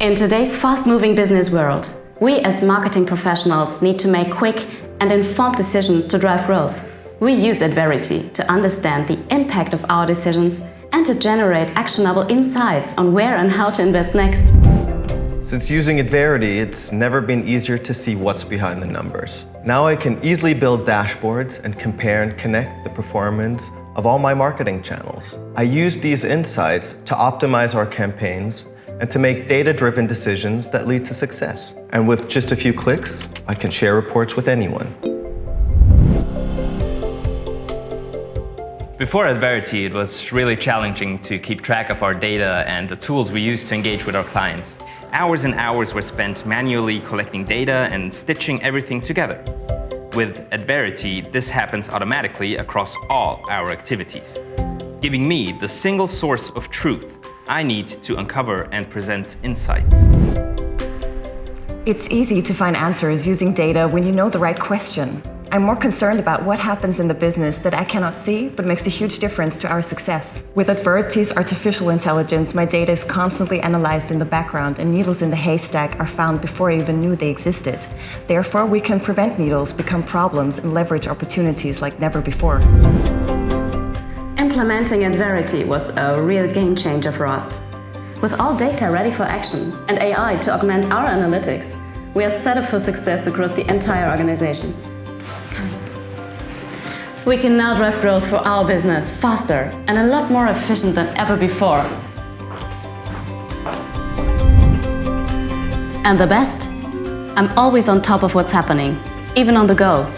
In today's fast-moving business world, we as marketing professionals need to make quick and informed decisions to drive growth. We use Adverity to understand the impact of our decisions and to generate actionable insights on where and how to invest next. Since using Adverity, it's never been easier to see what's behind the numbers. Now I can easily build dashboards and compare and connect the performance of all my marketing channels. I use these insights to optimize our campaigns and to make data-driven decisions that lead to success. And with just a few clicks, I can share reports with anyone. Before Adverity, it was really challenging to keep track of our data and the tools we use to engage with our clients. Hours and hours were spent manually collecting data and stitching everything together. With Adverity, this happens automatically across all our activities, giving me the single source of truth I need to uncover and present insights. It's easy to find answers using data when you know the right question. I'm more concerned about what happens in the business that I cannot see, but makes a huge difference to our success. With Adverity's artificial intelligence, my data is constantly analyzed in the background and needles in the haystack are found before I even knew they existed. Therefore, we can prevent needles become problems and leverage opportunities like never before. Implementing Adverity was a real game changer for us. With all data ready for action and AI to augment our analytics, we are set up for success across the entire organization. We can now drive growth for our business faster and a lot more efficient than ever before. And the best? I'm always on top of what's happening, even on the go.